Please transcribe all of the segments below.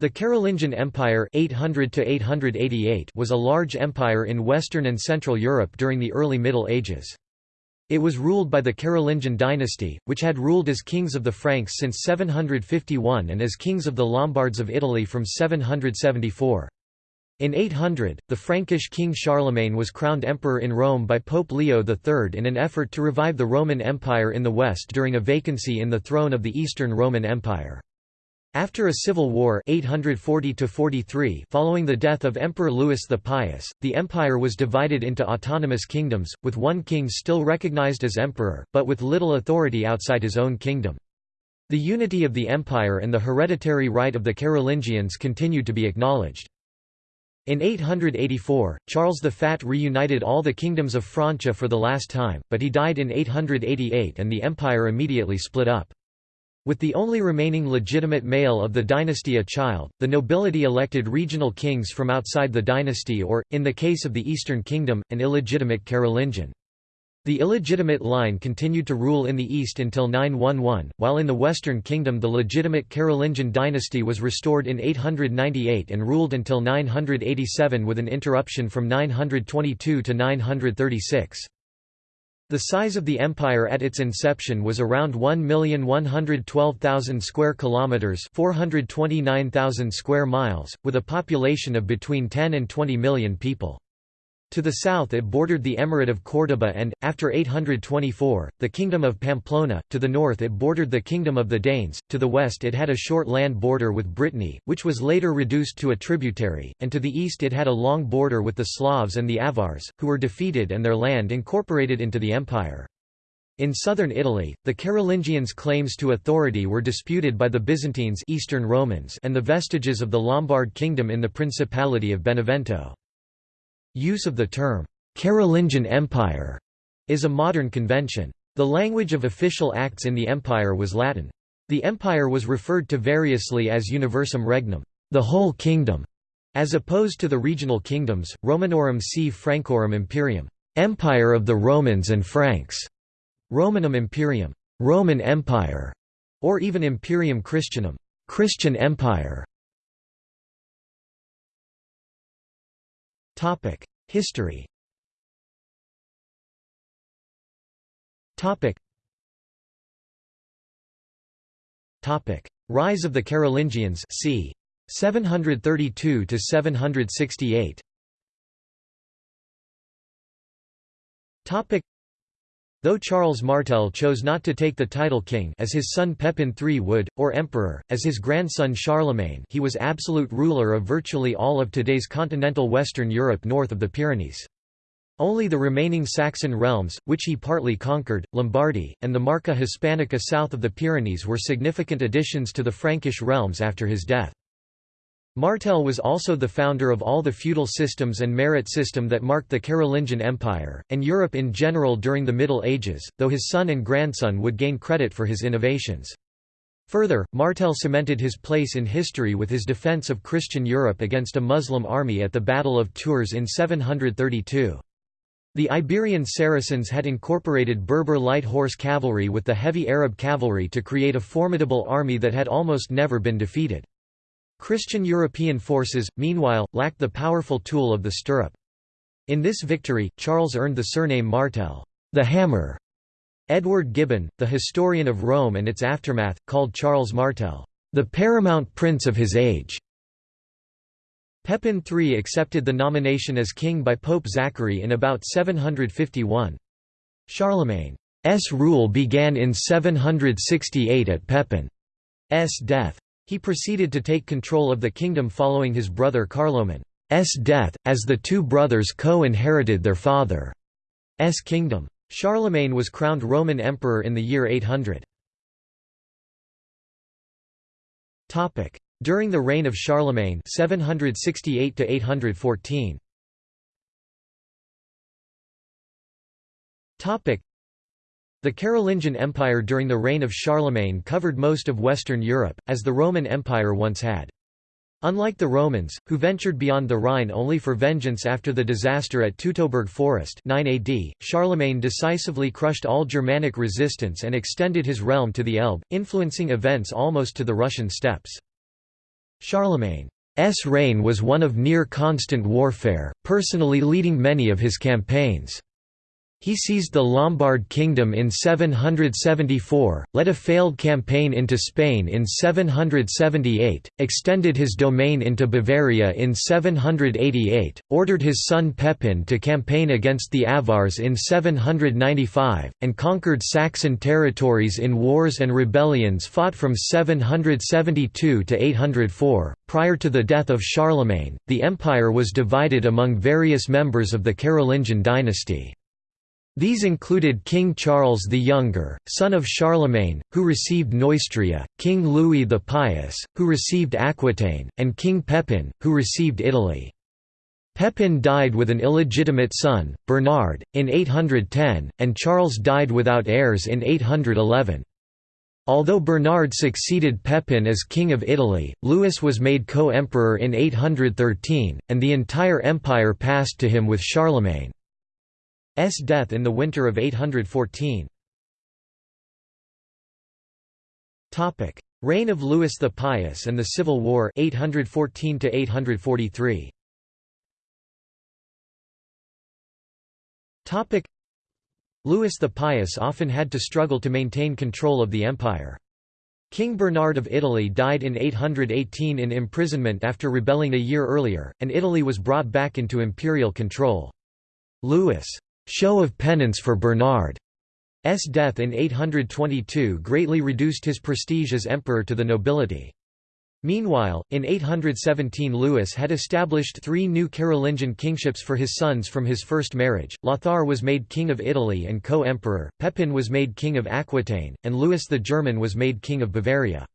The Carolingian Empire 800 was a large empire in Western and Central Europe during the early Middle Ages. It was ruled by the Carolingian dynasty, which had ruled as kings of the Franks since 751 and as kings of the Lombards of Italy from 774. In 800, the Frankish king Charlemagne was crowned emperor in Rome by Pope Leo III in an effort to revive the Roman Empire in the West during a vacancy in the throne of the Eastern Roman Empire. After a civil war 840 following the death of Emperor Louis the Pious, the empire was divided into autonomous kingdoms, with one king still recognized as emperor, but with little authority outside his own kingdom. The unity of the empire and the hereditary right of the Carolingians continued to be acknowledged. In 884, Charles the Fat reunited all the kingdoms of Francia for the last time, but he died in 888 and the empire immediately split up. With the only remaining legitimate male of the dynasty a child, the nobility elected regional kings from outside the dynasty or, in the case of the Eastern Kingdom, an illegitimate Carolingian. The illegitimate line continued to rule in the east until 911, while in the Western Kingdom the legitimate Carolingian dynasty was restored in 898 and ruled until 987 with an interruption from 922 to 936. The size of the empire at its inception was around 1,112,000 square kilometers, 429,000 square miles, with a population of between 10 and 20 million people. To the south it bordered the Emirate of Córdoba and, after 824, the Kingdom of Pamplona, to the north it bordered the Kingdom of the Danes, to the west it had a short land border with Brittany, which was later reduced to a tributary, and to the east it had a long border with the Slavs and the Avars, who were defeated and their land incorporated into the empire. In southern Italy, the Carolingians' claims to authority were disputed by the Byzantines Eastern Romans and the vestiges of the Lombard kingdom in the Principality of Benevento. Use of the term, Carolingian Empire, is a modern convention. The language of official acts in the empire was Latin. The empire was referred to variously as Universum Regnum, the whole kingdom, as opposed to the regional kingdoms, Romanorum si Francorum Imperium, empire of the Romans and Franks, Romanum Imperium, Roman Empire, or even Imperium Christianum, Christian Empire. Topic: History. Topic. Topic: Rise of the Carolingians. c. 732 to 768. Topic. Though Charles Martel chose not to take the title king as his son Pepin III would, or emperor, as his grandson Charlemagne he was absolute ruler of virtually all of today's continental Western Europe north of the Pyrenees. Only the remaining Saxon realms, which he partly conquered, Lombardy, and the Marca Hispanica south of the Pyrenees were significant additions to the Frankish realms after his death. Martel was also the founder of all the feudal systems and merit system that marked the Carolingian Empire, and Europe in general during the Middle Ages, though his son and grandson would gain credit for his innovations. Further, Martel cemented his place in history with his defense of Christian Europe against a Muslim army at the Battle of Tours in 732. The Iberian Saracens had incorporated Berber light horse cavalry with the heavy Arab cavalry to create a formidable army that had almost never been defeated. Christian European forces, meanwhile, lacked the powerful tool of the stirrup. In this victory, Charles earned the surname Martel, the Hammer. Edward Gibbon, the historian of Rome and its aftermath, called Charles Martel, the paramount prince of his age. Pepin III accepted the nomination as king by Pope Zachary in about 751. Charlemagne's rule began in 768 at Pepin's death. He proceeded to take control of the kingdom following his brother Carloman's death, as the two brothers co-inherited their father's kingdom. Charlemagne was crowned Roman emperor in the year 800. During the reign of Charlemagne 768 814. The Carolingian Empire during the reign of Charlemagne covered most of Western Europe, as the Roman Empire once had. Unlike the Romans, who ventured beyond the Rhine only for vengeance after the disaster at Teutoburg Forest 9 AD, Charlemagne decisively crushed all Germanic resistance and extended his realm to the Elbe, influencing events almost to the Russian steppes. Charlemagne's reign was one of near constant warfare, personally leading many of his campaigns. He seized the Lombard kingdom in 774, led a failed campaign into Spain in 778, extended his domain into Bavaria in 788, ordered his son Pepin to campaign against the Avars in 795, and conquered Saxon territories in wars and rebellions fought from 772 to 804. Prior to the death of Charlemagne, the empire was divided among various members of the Carolingian dynasty. These included King Charles the Younger, son of Charlemagne, who received Neustria, King Louis the Pious, who received Aquitaine, and King Pepin, who received Italy. Pepin died with an illegitimate son, Bernard, in 810, and Charles died without heirs in 811. Although Bernard succeeded Pepin as King of Italy, Louis was made co-emperor in 813, and the entire empire passed to him with Charlemagne. S death in the winter of 814. Topic: Reign of Louis the Pious and the Civil War 814 to 843. Topic: Louis the Pious often had to struggle to maintain control of the empire. King Bernard of Italy died in 818 in imprisonment after rebelling a year earlier, and Italy was brought back into imperial control. Louis' show of penance for Bernard's death in 822 greatly reduced his prestige as emperor to the nobility. Meanwhile, in 817 Louis had established three new Carolingian kingships for his sons from his first marriage, Lothar was made king of Italy and co-emperor, Pepin was made king of Aquitaine, and Louis the German was made king of Bavaria.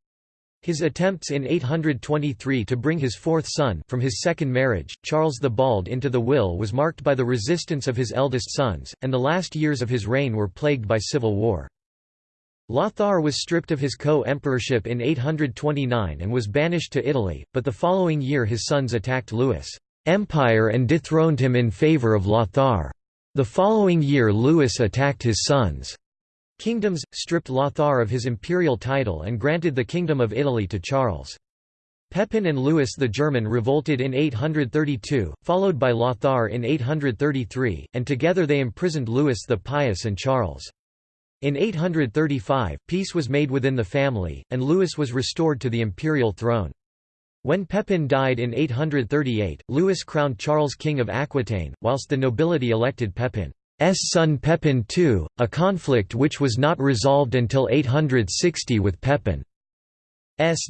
His attempts in 823 to bring his fourth son from his second marriage, Charles the Bald into the will was marked by the resistance of his eldest sons, and the last years of his reign were plagued by civil war. Lothar was stripped of his co-emperorship in 829 and was banished to Italy, but the following year his sons attacked Louis' empire and dethroned him in favour of Lothar. The following year Louis attacked his sons' Kingdoms, stripped Lothar of his imperial title and granted the Kingdom of Italy to Charles. Pepin and Louis the German revolted in 832, followed by Lothar in 833, and together they imprisoned Louis the Pious and Charles. In 835, peace was made within the family, and Louis was restored to the imperial throne. When Pepin died in 838, Louis crowned Charles king of Aquitaine, whilst the nobility elected Pepin. S son Pepin II, a conflict which was not resolved until 860 with Pepin's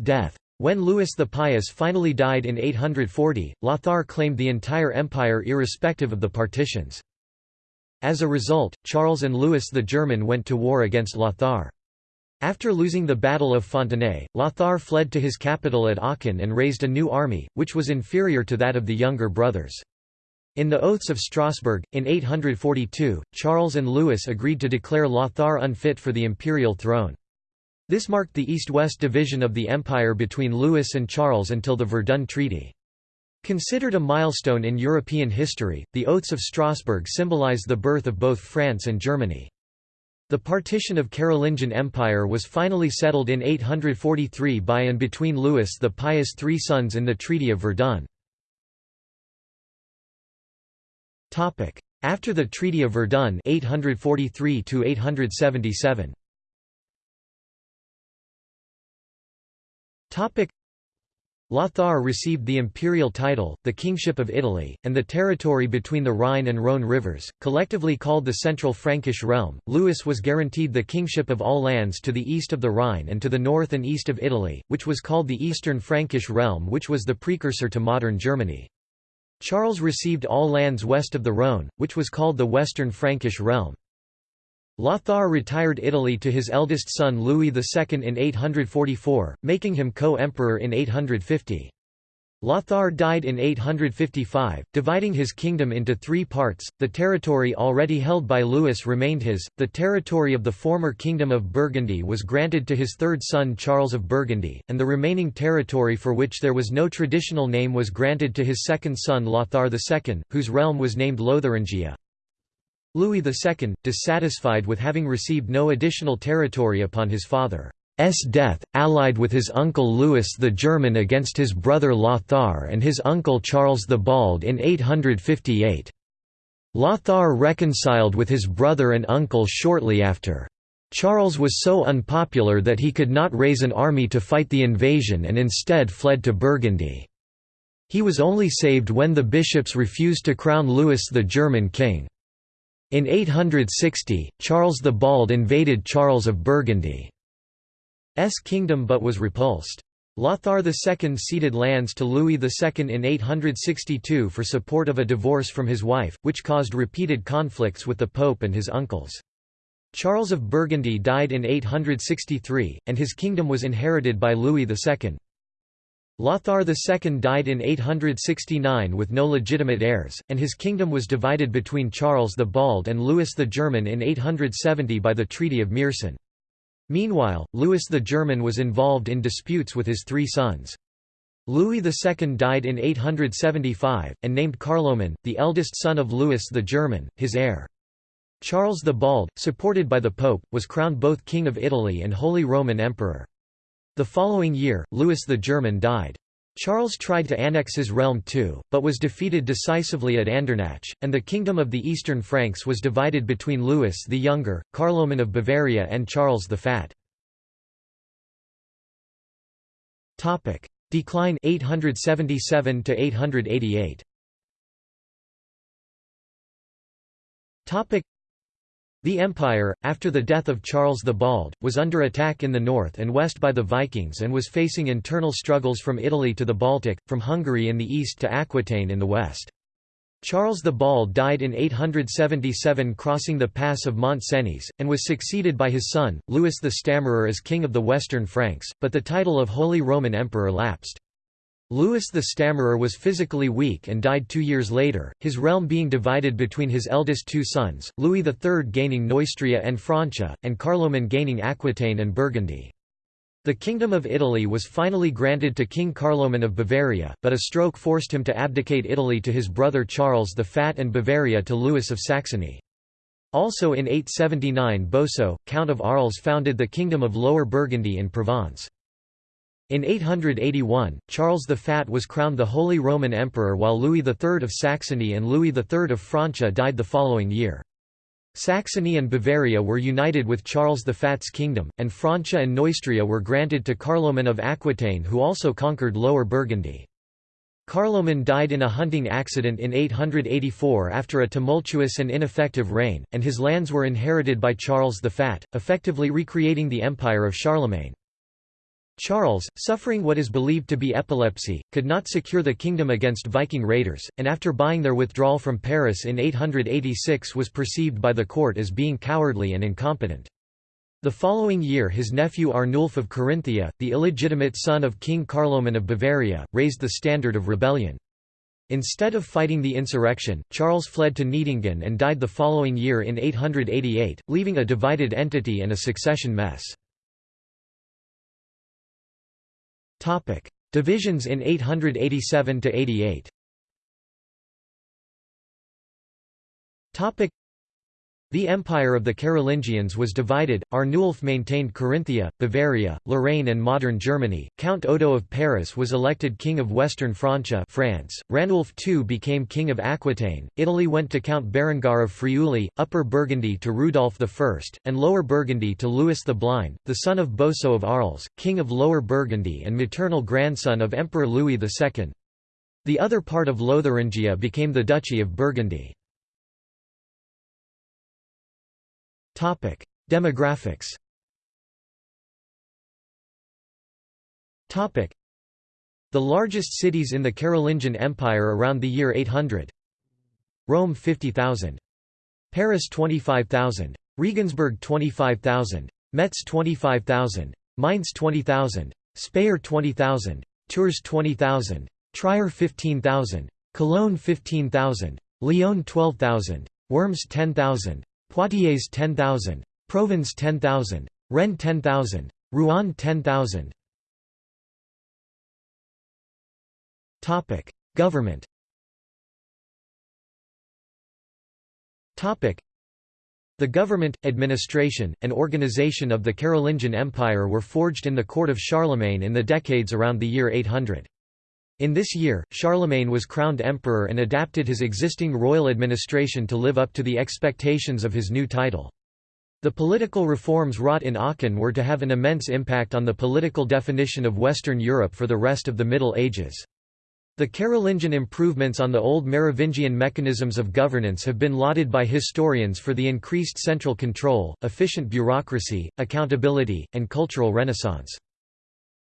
death. When Louis the Pious finally died in 840, Lothar claimed the entire empire irrespective of the partitions. As a result, Charles and Louis the German went to war against Lothar. After losing the Battle of Fontenay, Lothar fled to his capital at Aachen and raised a new army, which was inferior to that of the younger brothers. In the Oaths of Strasbourg, in 842, Charles and Louis agreed to declare Lothar unfit for the imperial throne. This marked the east-west division of the empire between Louis and Charles until the Verdun Treaty. Considered a milestone in European history, the Oaths of Strasbourg symbolize the birth of both France and Germany. The partition of Carolingian Empire was finally settled in 843 by and between Louis the Pious' three sons in the Treaty of Verdun. After the Treaty of Verdun 843 to 877. Lothar received the imperial title, the Kingship of Italy, and the territory between the Rhine and Rhone rivers, collectively called the Central Frankish Realm. Louis was guaranteed the kingship of all lands to the east of the Rhine and to the north and east of Italy, which was called the Eastern Frankish Realm which was the precursor to modern Germany. Charles received all lands west of the Rhone, which was called the Western Frankish realm. Lothar retired Italy to his eldest son Louis II in 844, making him co-emperor in 850. Lothar died in 855, dividing his kingdom into three parts. The territory already held by Louis remained his, the territory of the former Kingdom of Burgundy was granted to his third son Charles of Burgundy, and the remaining territory for which there was no traditional name was granted to his second son Lothar II, whose realm was named Lotharingia. Louis II, dissatisfied with having received no additional territory upon his father. Death, allied with his uncle Louis the German against his brother Lothar and his uncle Charles the Bald in 858. Lothar reconciled with his brother and uncle shortly after. Charles was so unpopular that he could not raise an army to fight the invasion and instead fled to Burgundy. He was only saved when the bishops refused to crown Louis the German king. In 860, Charles the Bald invaded Charles of Burgundy's kingdom but was repulsed. Lothar II ceded lands to Louis II in 862 for support of a divorce from his wife, which caused repeated conflicts with the Pope and his uncles. Charles of Burgundy died in 863, and his kingdom was inherited by Louis II. Lothar II died in 869 with no legitimate heirs, and his kingdom was divided between Charles the Bald and Louis the German in 870 by the Treaty of Meersen. Meanwhile, Louis the German was involved in disputes with his three sons. Louis II died in 875, and named Carloman, the eldest son of Louis the German, his heir. Charles the Bald, supported by the Pope, was crowned both King of Italy and Holy Roman Emperor. The following year, Louis the German died. Charles tried to annex his realm too, but was defeated decisively at Andernach, and the kingdom of the Eastern Franks was divided between Louis the Younger, Carloman of Bavaria and Charles the Fat. Decline 877 to 888. The empire, after the death of Charles the Bald, was under attack in the north and west by the Vikings and was facing internal struggles from Italy to the Baltic, from Hungary in the east to Aquitaine in the west. Charles the Bald died in 877 crossing the pass of Mont Cenis, and was succeeded by his son, Louis the Stammerer as king of the Western Franks, but the title of Holy Roman Emperor lapsed. Louis the Stammerer was physically weak and died two years later, his realm being divided between his eldest two sons, Louis III gaining Neustria and Francia, and Carloman gaining Aquitaine and Burgundy. The Kingdom of Italy was finally granted to King Carloman of Bavaria, but a stroke forced him to abdicate Italy to his brother Charles the Fat and Bavaria to Louis of Saxony. Also in 879 Boso, Count of Arles founded the Kingdom of Lower Burgundy in Provence. In 881, Charles the Fat was crowned the Holy Roman Emperor while Louis III of Saxony and Louis III of Francia died the following year. Saxony and Bavaria were united with Charles the Fat's kingdom, and Francia and Neustria were granted to Carloman of Aquitaine who also conquered Lower Burgundy. Carloman died in a hunting accident in 884 after a tumultuous and ineffective reign, and his lands were inherited by Charles the Fat, effectively recreating the empire of Charlemagne. Charles, suffering what is believed to be epilepsy, could not secure the kingdom against Viking raiders, and after buying their withdrawal from Paris in 886 was perceived by the court as being cowardly and incompetent. The following year his nephew Arnulf of Carinthia, the illegitimate son of King Carloman of Bavaria, raised the standard of rebellion. Instead of fighting the insurrection, Charles fled to Neidingen and died the following year in 888, leaving a divided entity and a succession mess. Topic: Divisions in 887 to 88. Topic: the empire of the Carolingians was divided, Arnulf maintained Carinthia, Bavaria, Lorraine and modern Germany, Count Odo of Paris was elected King of Western Francia France, Ranulf II became King of Aquitaine, Italy went to Count Berengar of Friuli, Upper Burgundy to Rudolf I, and Lower Burgundy to Louis the Blind, the son of Boso of Arles, King of Lower Burgundy and maternal grandson of Emperor Louis II. The other part of Lotharingia became the Duchy of Burgundy. Topic: Demographics. Topic: The largest cities in the Carolingian Empire around the year 800. Rome 50,000. Paris 25,000. Regensburg 25,000. Metz 25,000. Mainz 20,000. Speyer 20,000. Tours 20,000. Trier 15,000. Cologne 15,000. Lyon 12,000. Worms 10,000. Poitiers 10,000. Provence 10,000. Rennes 10,000. Rouen 10,000. Topic: Government. Topic: The government, administration, and organization of the Carolingian Empire were forged in the court of Charlemagne in the decades around the year 800. In this year, Charlemagne was crowned emperor and adapted his existing royal administration to live up to the expectations of his new title. The political reforms wrought in Aachen were to have an immense impact on the political definition of Western Europe for the rest of the Middle Ages. The Carolingian improvements on the old Merovingian mechanisms of governance have been lauded by historians for the increased central control, efficient bureaucracy, accountability, and cultural renaissance.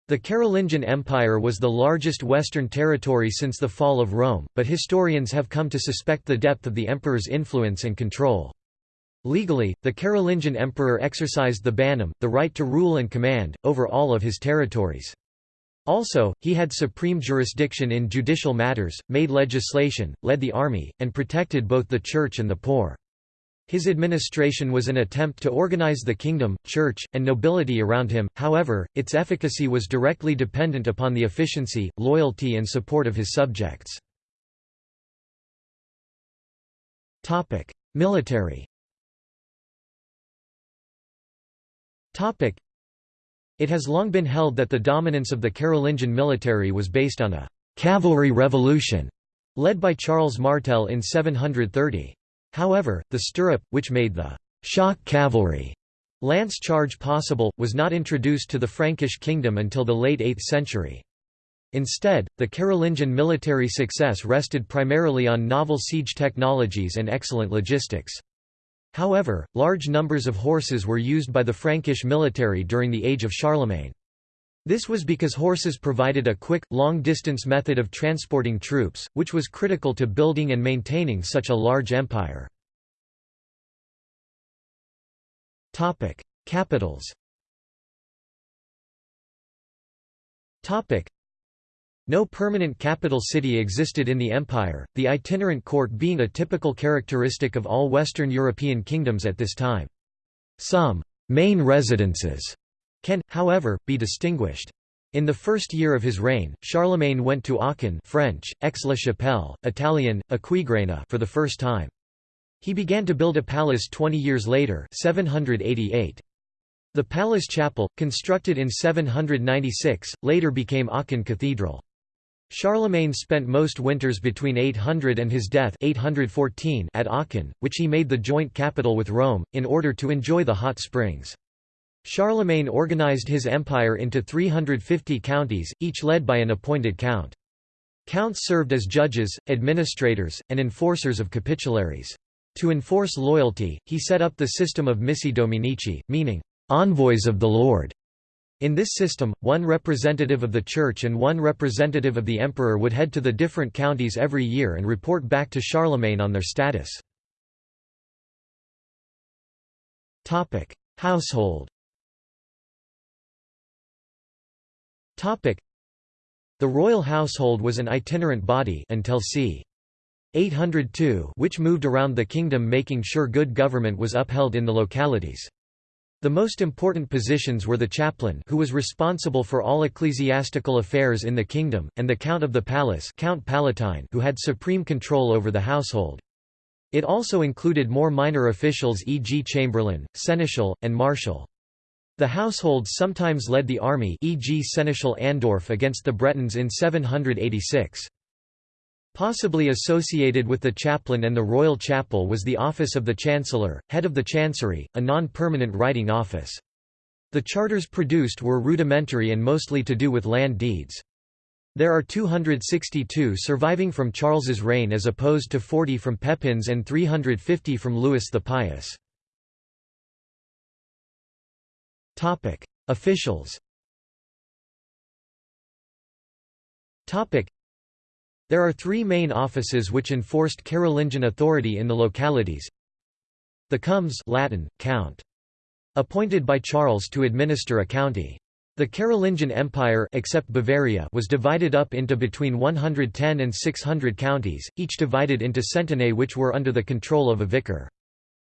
The Carolingian Empire was the largest Western territory since the fall of Rome, but historians have come to suspect the depth of the emperor's influence and control. Legally, the Carolingian emperor exercised the bannum, the right to rule and command, over all of his territories. Also, he had supreme jurisdiction in judicial matters, made legislation, led the army, and protected both the church and the poor. His administration was an attempt to organize the kingdom, church, and nobility around him, however, its efficacy was directly dependent upon the efficiency, loyalty and support of his subjects. Military it has long been held that the dominance of the Carolingian military was based on a «cavalry revolution» led by Charles Martel in 730. However, the stirrup, which made the «shock cavalry» lance charge possible, was not introduced to the Frankish kingdom until the late 8th century. Instead, the Carolingian military success rested primarily on novel siege technologies and excellent logistics. However, large numbers of horses were used by the Frankish military during the age of Charlemagne. This was because horses provided a quick, long-distance method of transporting troops, which was critical to building and maintaining such a large empire. Capitals no permanent capital city existed in the empire, the itinerant court being a typical characteristic of all Western European kingdoms at this time. Some «main residences» can, however, be distinguished. In the first year of his reign, Charlemagne went to Aachen French, Aix-la-Chapelle, Italian, Aquisgrana for the first time. He began to build a palace 20 years later 788. The palace chapel, constructed in 796, later became Aachen Cathedral. Charlemagne spent most winters between 800 and his death 814 at Aachen, which he made the joint capital with Rome, in order to enjoy the hot springs. Charlemagne organized his empire into 350 counties, each led by an appointed count. Counts served as judges, administrators, and enforcers of capitularies. To enforce loyalty, he set up the system of missi dominici, meaning, envoys of the Lord. In this system, one representative of the Church and one representative of the Emperor would head to the different counties every year and report back to Charlemagne on their status. Household The royal household was an itinerant body until c. 802 which moved around the kingdom making sure good government was upheld in the localities. The most important positions were the chaplain who was responsible for all ecclesiastical affairs in the kingdom, and the count of the palace Count Palatine who had supreme control over the household. It also included more minor officials e.g. chamberlain, seneschal, and marshal. The household sometimes led the army e.g. Seneschal Audulf against the Bretons in 786. Possibly associated with the chaplain and the royal chapel was the office of the chancellor, head of the chancery, a non-permanent writing office. The charters produced were rudimentary and mostly to do with land deeds. There are 262 surviving from Charles's reign as opposed to 40 from Pepin's and 350 from Louis the Pious. Officials Topic: there are three main offices which enforced Carolingian authority in the localities. The comes Latin, count. Appointed by Charles to administer a county. The Carolingian Empire except Bavaria was divided up into between 110 and 600 counties, each divided into centenae which were under the control of a vicar.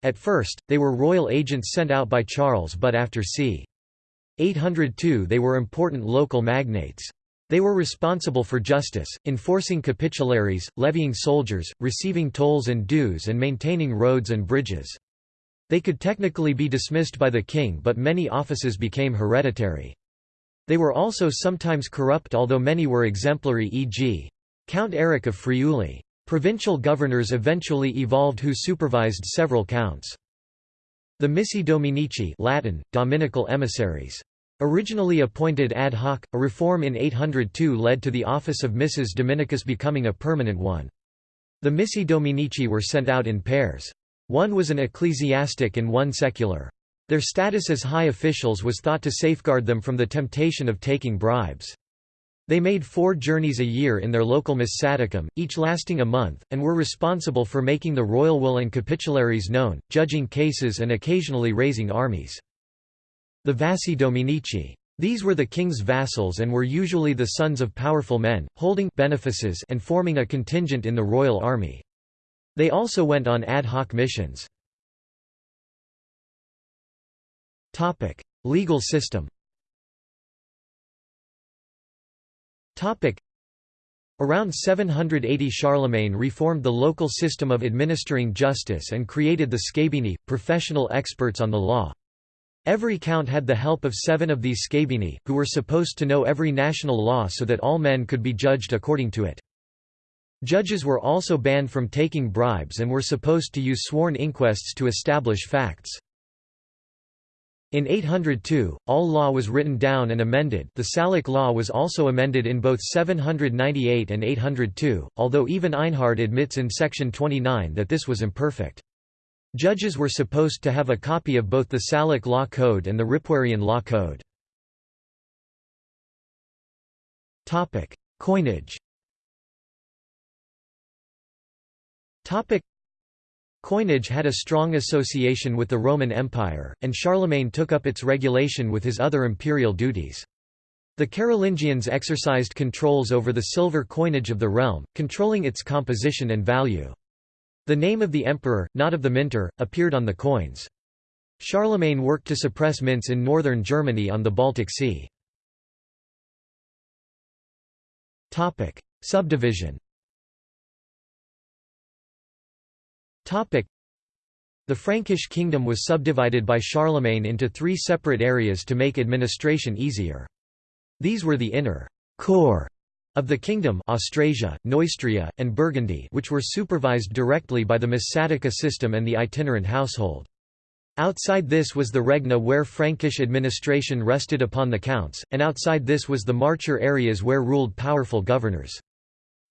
At first, they were royal agents sent out by Charles but after c. 802 they were important local magnates. They were responsible for justice, enforcing capitularies, levying soldiers, receiving tolls and dues and maintaining roads and bridges. They could technically be dismissed by the king but many offices became hereditary. They were also sometimes corrupt although many were exemplary e.g. Count Eric of Friuli. Provincial governors eventually evolved who supervised several counts. The Missi Dominici Latin, Dominical emissaries. Originally appointed ad hoc, a reform in 802 led to the office of Missus Dominicus becoming a permanent one. The Missi Dominici were sent out in pairs. One was an ecclesiastic and one secular. Their status as high officials was thought to safeguard them from the temptation of taking bribes. They made four journeys a year in their local missaticum, each lasting a month, and were responsible for making the royal will and capitularies known, judging cases and occasionally raising armies. The Vassi Dominici. These were the king's vassals and were usually the sons of powerful men, holding benefices and forming a contingent in the royal army. They also went on ad hoc missions. Legal system Around 780 Charlemagne reformed the local system of administering justice and created the scabini, professional experts on the law. Every count had the help of seven of these scabini, who were supposed to know every national law so that all men could be judged according to it. Judges were also banned from taking bribes and were supposed to use sworn inquests to establish facts. In 802, all law was written down and amended the Salic law was also amended in both 798 and 802, although even Einhard admits in section 29 that this was imperfect. Judges were supposed to have a copy of both the Salic law code and the Ripuarian law code. Coinage Coinage had a strong association with the Roman Empire, and Charlemagne took up its regulation with his other imperial duties. The Carolingians exercised controls over the silver coinage of the realm, controlling its composition and value. The name of the emperor, not of the minter, appeared on the coins. Charlemagne worked to suppress mints in northern Germany on the Baltic Sea. Subdivision The Frankish kingdom was subdivided by Charlemagne into three separate areas to make administration easier. These were the inner core of the kingdom Austrasia, Neustria, and Burgundy which were supervised directly by the Missatica system and the itinerant household. Outside this was the Regna where Frankish administration rested upon the counts, and outside this was the Marcher areas where ruled powerful governors.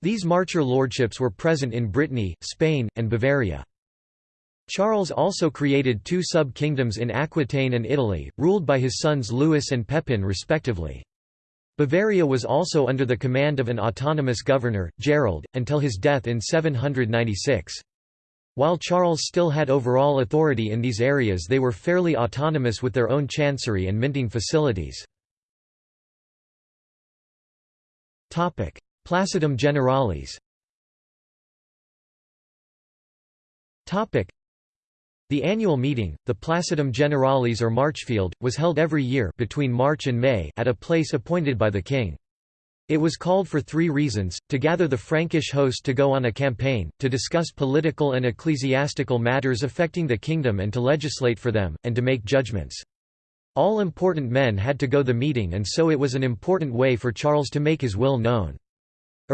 These Marcher lordships were present in Brittany, Spain, and Bavaria. Charles also created two sub-kingdoms in Aquitaine and Italy, ruled by his sons Louis and Pepin respectively. Bavaria was also under the command of an autonomous governor, Gerold, until his death in 796. While Charles still had overall authority in these areas they were fairly autonomous with their own chancery and minting facilities. Placitum generalis the annual meeting, the Placitum Generalis or Marchfield, was held every year between March and May at a place appointed by the king. It was called for three reasons, to gather the Frankish host to go on a campaign, to discuss political and ecclesiastical matters affecting the kingdom and to legislate for them, and to make judgments. All important men had to go to the meeting and so it was an important way for Charles to make his will known.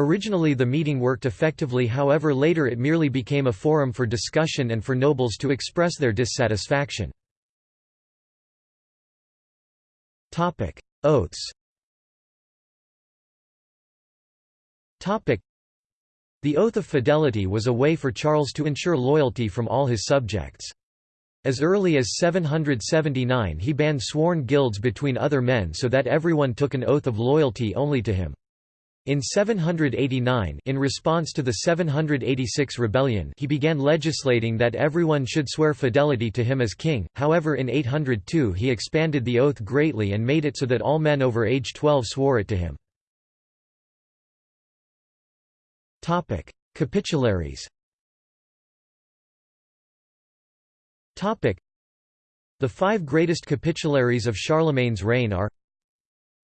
Originally the meeting worked effectively however later it merely became a forum for discussion and for nobles to express their dissatisfaction. Oaths The oath of fidelity was a way for Charles to ensure loyalty from all his subjects. As early as 779 he banned sworn guilds between other men so that everyone took an oath of loyalty only to him. In 789 in response to the 786 rebellion he began legislating that everyone should swear fidelity to him as king, however in 802 he expanded the oath greatly and made it so that all men over age 12 swore it to him. Capitularies The five greatest capitularies of Charlemagne's reign are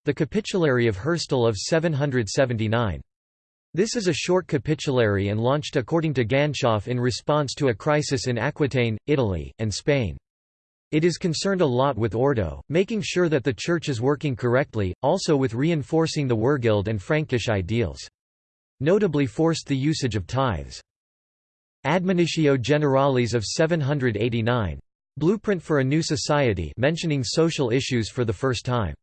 The Capitulary of Herstal of 779. This is a short capitulary and launched according to Ganshof in response to a crisis in Aquitaine, Italy, and Spain. It is concerned a lot with Ordo, making sure that the Church is working correctly, also with reinforcing the Wehrgild and Frankish ideals. Notably forced the usage of tithes. Admonitio Generalis of 789. Blueprint for a New Society mentioning social issues for the first time.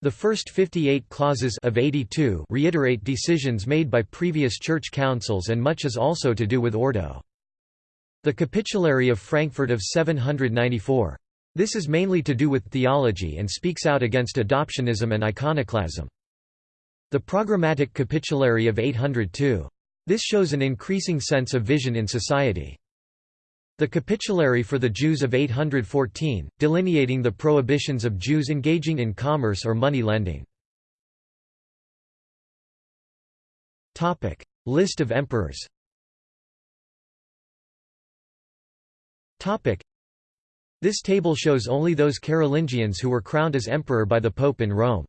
The first 58 clauses of 82 reiterate decisions made by previous church councils and much is also to do with Ordo. The Capitulary of Frankfurt of 794. This is mainly to do with theology and speaks out against adoptionism and iconoclasm. The Programmatic Capitulary of 802. This shows an increasing sense of vision in society. The Capitulary for the Jews of 814, delineating the prohibitions of Jews engaging in commerce or money lending. List of emperors This table shows only those Carolingians who were crowned as emperor by the Pope in Rome.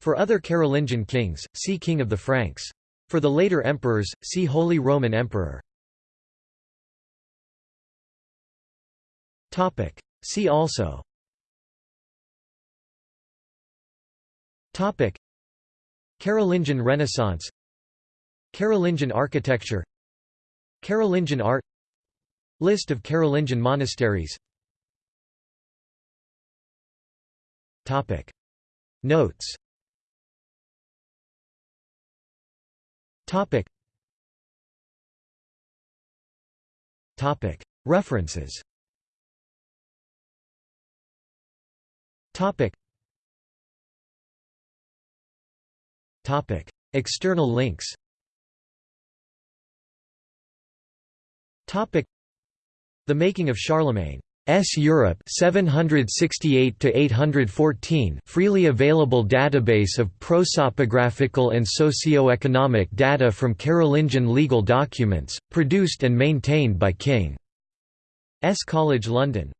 For other Carolingian kings, see King of the Franks. For the later emperors, see Holy Roman Emperor. See also. Carolingian Renaissance. Carolingian architecture. Carolingian art. List of Carolingian monasteries. Notes. Topic. Topic. References. Topic. Topic. External links. Topic. The Making of Charlemagne S. Europe 768 to 814 freely available database of prosopographical and socio-economic data from Carolingian legal documents, produced and maintained by King S. College London